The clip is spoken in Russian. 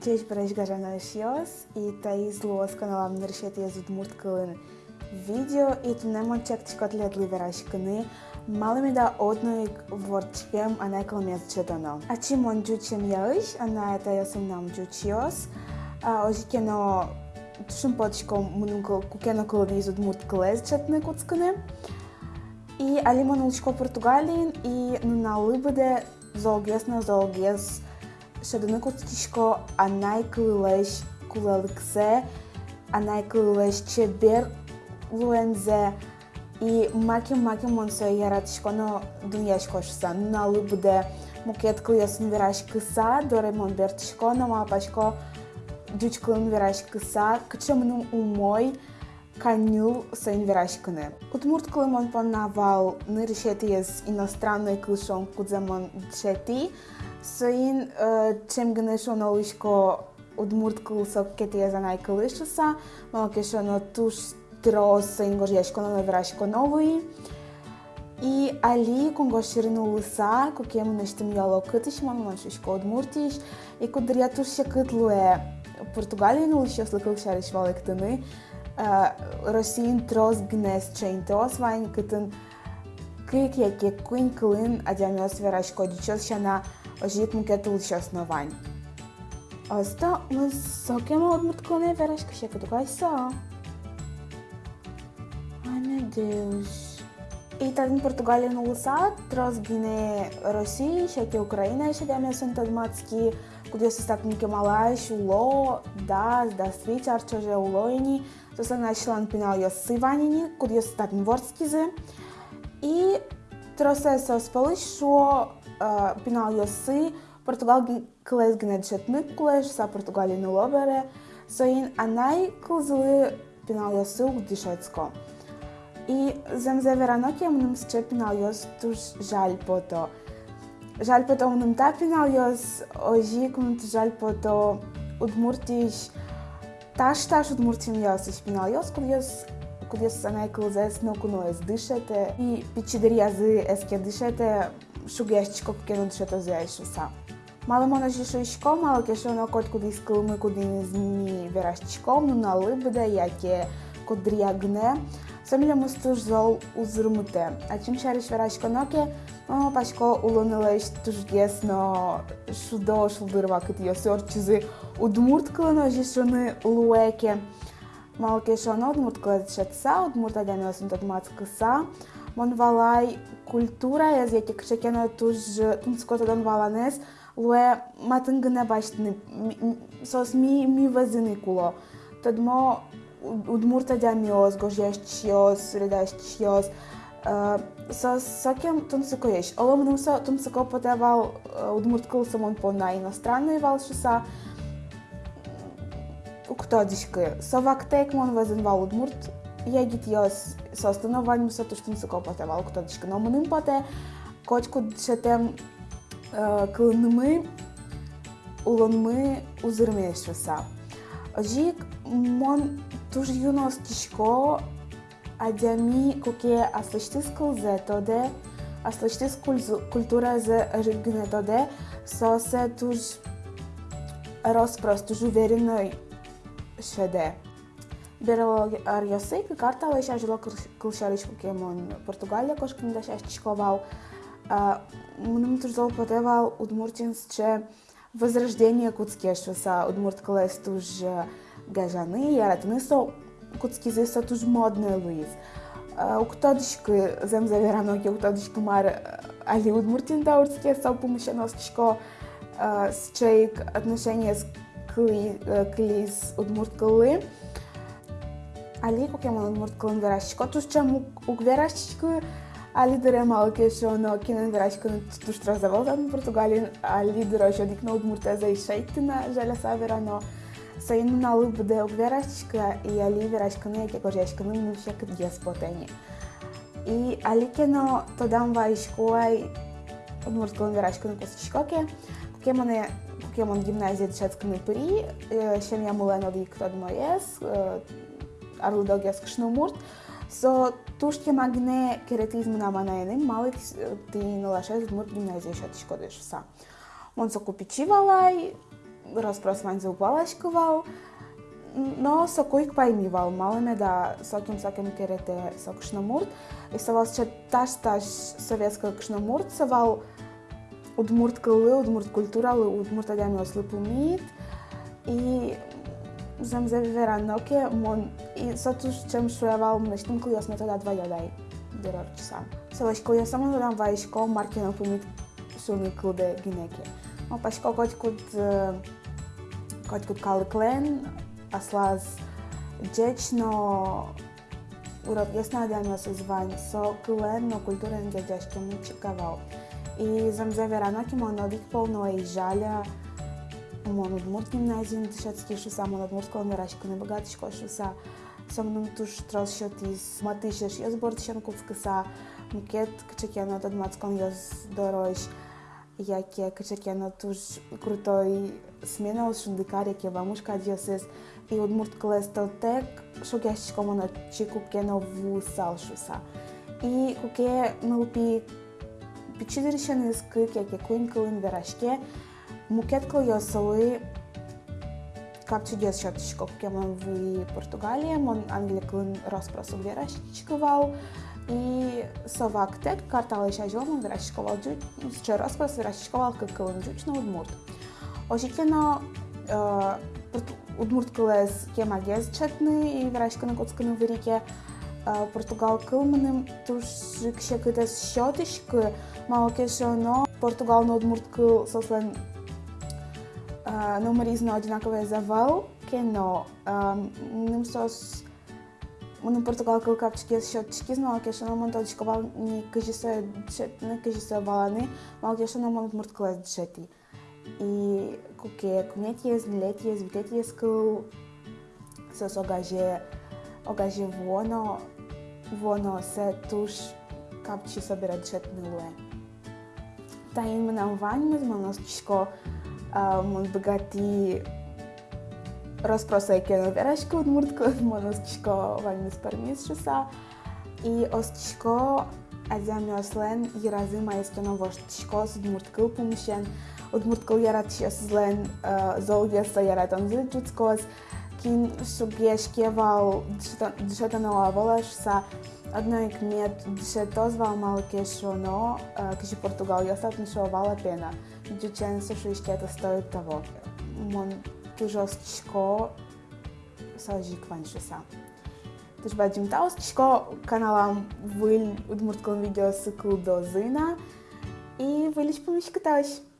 Cześć, Bryś Garzana Šios i tai zluos kanalам нершетия Удмурт кылын видео и тунемон чек чикотлет ливерашкыны малыми да одной ворчкем ана кылмес чедоно. А чимон джучем яыш, ана это ясым нам джучиос, а ожи кено тушым подшко мунун кукено кылви из Удмурт кылез четны куцкыны. И алимон улчко Португалин и нуна лыбыде золгес на золгес Шадыныкутишко анай кылеш кулалыксе, анай кылеш чебер луензе и маки маки монсо яратишко но дуньяшко шса налы буде мукет кылысын вераш кыса доремон бертишко но мапашко дюч кылын вераш кыса кычымның умой канил сын верашкыны. Удмурт кылымон понавал нырышети из иностранной кылшон кудземон дшети, Sain çemgıneşon oluşko odmurtkul sok ketiye zanaykalışı mano keşono tuş троос са? Ингожешко на наврашко новои. И али кон го ширну луса, ко кему нешто ми јало кытиш, мам маншишко од Муртиш, и ко дрија туш ше кытлуе Португалија на луши ослакал шариш валек тыны, Росиин трос гнес чейн трос вайн кытын кык яке куин кылын адямиос верашко дичос шана ожитмукет улши основань. Asta mă sokem odmut kone veraş kışa kadugaysa. Ai meu Deus. И тази Португалия на Луса, трос гине Росии, шеке Украина, ще да sunt адматски, куди се стакнike малаш, уло, да, да свич, арчоже улоини, то са начлан пинал йос сиванини, куди се стакни ворскизе. И тросе се спалиш, шо بناء يصي برتقال كلاس جنات شتنك كلاش سا برتقالي نلوبرة سوين أناي كوزلي بناء يصي وديشاتكو I zem zeveranok jam num sče pinaljos tuž žal po to. Žal po to num ta pinaljos ožikunt žal po to udmurtiš taš taš udmurtim jos iš pinaljos, kur jos kur jos sanai klauzes nukunojas dišete i pičiderija zi eske dišete еске дишете шугешчико кено дишето за ешуса. Мало мона мало кешо на кот куди скълме куди не зни верашчико, но на лъбде яке кодрия гне, Самиля мустуш зол узрумуте. А чим шариш верашко ноке, мама пашко улонилеш тужгес но шудо шулдырва кыт йосор чизи удмурт кылыно жишоны луеке. Малке шано удмурт кылат шатса, удмурт адямиосын тадмат кыса, E que chekena tuj tumskota don valanes lue matângâne baștini sos mi mi văzâni culo tad mo udmurta de amios gojeștios redaștios со сакем тумсыкоеш. Олом нумса тумсыко потевал удмурт кылсымон по на иностранный валшуса. Уктодишкы. Совактек мон вазен вал удмурт jegit jos sostanovanjussa tuskin sakopate valkutodishka no munin pate kočku šetem kılnımı ulonmı uzırmeşvesa. Ожик мон туж юнос тишко адями коке аслыштыс кылзе тоде аслыштыс культура за рыгне тоде сосе туж роспрос туж уверенной шеде. Береларјосеј картала иша жило кылшаришко кемон Португалија кош кнда ша чиковал Мунум турзол потевал удмуртинс че възрождение куцкешо са удмурт калес туж гажаны яратны со куцки зе са туж модне луиз Уктодишки зем заверано ке уктодишки мар али удмуртин да урцке са помешаносчко с чейк отношение с клиз удмурт ali Pokemon murtkalın verashko tushcham ukverashko ali dere malke shono kinen verashko tush trazavoltan Portugalin ali dere shodik no murteza i shaitina jala saverano Sayın nalı bude ukverashka i ali verashko ne ke korjashko no nushak diaspoteni. И аликено тодам ваишкоай муртkalın verashko no посичкоке Покемоне Покемон гимназия дешетсканы пыри, шем я мулено дик тодмоес, arludogijas kšnumurt, so tušķi magne keretizmu namanēnim, malik tī nolašais dmurt gimnazija šat škodeš sa. Un so kupičivalai, rozpros mań zaupalashkoval, no sokujk paimīval malamedā sokim sokim kerete sokšnamurt. Savals čia taš taš sovietska kšnamurt saval udmurt kălă, udmurt cultural, udmurt adeam eu slăpumit. И Usamos a viver à Nokia mon... i sots czym szła myślą kliosne to da dwa jodaj. Dororczy sam. Seleś kliosam dodam wajszko marki na pumit sumi klude de O paśko kot kut kot kut kalklen aslaz dječno Europees nādējumos uzvaņu, so klēn no kultūra un ģeģešķi e vamos ver a Nokia nokimo no dikpolno i žaļa одмурт гимназиум дишацки шуса мон одмурт колонерашко не богатишко шуса сам нум туш трос шотис матишеш јас бортишен куцкаса мукет кчекено од мацкон јас дороиш јаке кчекено туш крутой сменал шундикаре ке вамушка диосес и од мурт клестел тек шогешко мона чику кено ву салшуса и куке мылпи Пичидиришен искык яке куин кылын верашке Buket klaujosalai, kako ću djeci šatiš koliko imam v Portugaliji, mon anglikun rasprasu gdje raščikoval i sovak tek kartala iša želom gdje raščikoval džuč, če raspras raščikoval kakalun džuč na Udmurt. Ožitljeno, Удмурт кылес кема гез чатны и врачканы коцканы вирике Португал кылмыным тушшикше кытес шотышкы малкешоно Португалны удмурт кыл сослен номери с едно е одинакове за вал, ке е но, ним сос në Portokallu ka çka është çka më ka shënë mund të çka ball një këshëse çet në këshëse ballani, më ka shënë mund të mërtkëllë çeti. И куке, кумнетие, злетие, звитетие скъл, с огаже, огаже воно, воно се туш, капчи събират чет милуе. Та им на ваньме, зманос чко, богати rozprosej keno vereško od murtko, monostiško vaļņu sparmīs šusā. I ostiško azamio slen jirazi maeskeno voštiško od murtkıl pumšen. Od murtkıl yarat šies Kin šugieškieval dšetanova valašsa. Одной кмет дешето звал малке шоно, каши Португал, я статно шо вала пена. Дючен също изкета стоит того. Мон тужостичко салжикван шоса. Туж баджим таустичко каналам выль удмурткалым видео сыкл до зына и вылич помещ каталась.